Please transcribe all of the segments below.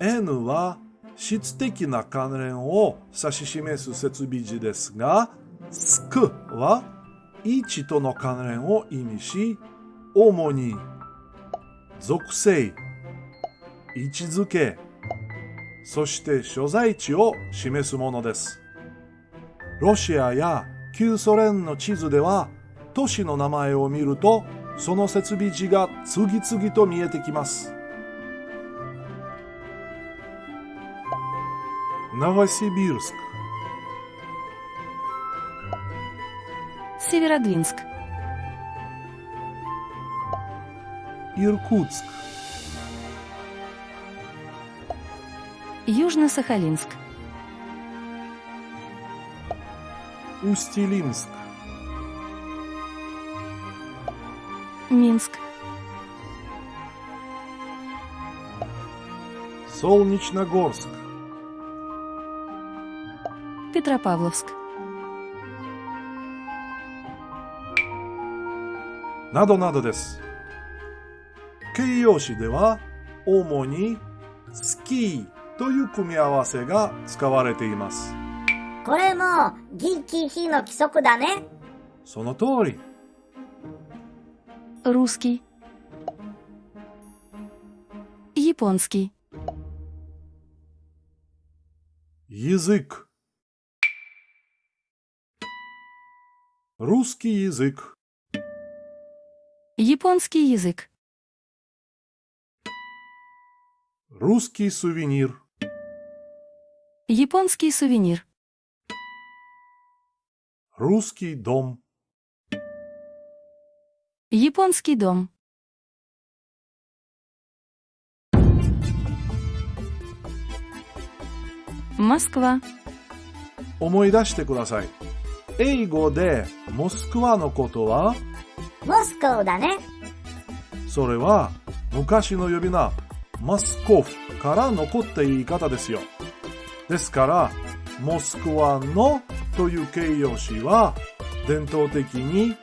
N は質的な関連を指し示す設備字ですが、スクは位置との関連を意味し、主に属性、位置づけ、そして所在地を示すものです。ロシアや旧ソ連の地図では都市の名前を見るとその設備地が次々と見えてきます。Новосибирск. Северодвинск. Иркутск. Южно-Сахалинск. Усть-Илимск Минск. Солнечногорск Петропавловск. Надо надо です。形容詞では主にスキーという組み合わせが使われています。これもギキヒの規則だね。その通り。Русский. Японский. Язык. Русский язык. Японский язык. Русский сувенир. Японский сувенир. Русский дом. Японский дом. Москва. 思い出してください。 英語でモスクワのことは？モスコーだね。それは昔の呼び名マスコフから残った言い方ですよ。ですから、モスクワのという形容詞は伝統的に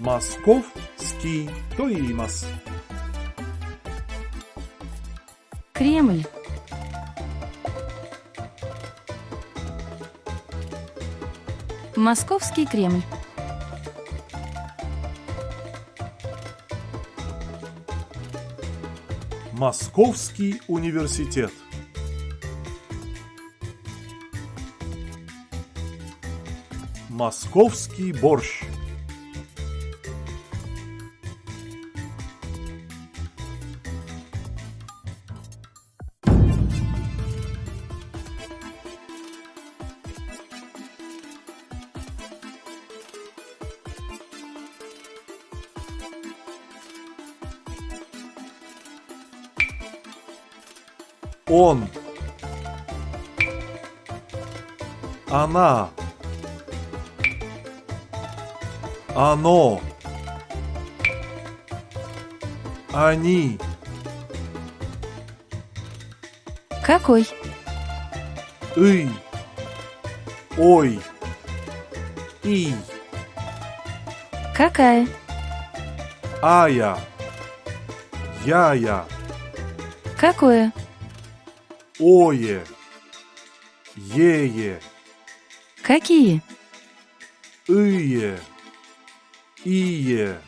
マスコフスキーと言います。クレム Московский Кремль. Московский университет. Московский борщ. Он. Она. Оно. Они. Какой? И. Ой. И. Какая? Ая. Я-я. Какое? Ое. Ее. Какие? Ие. Ие.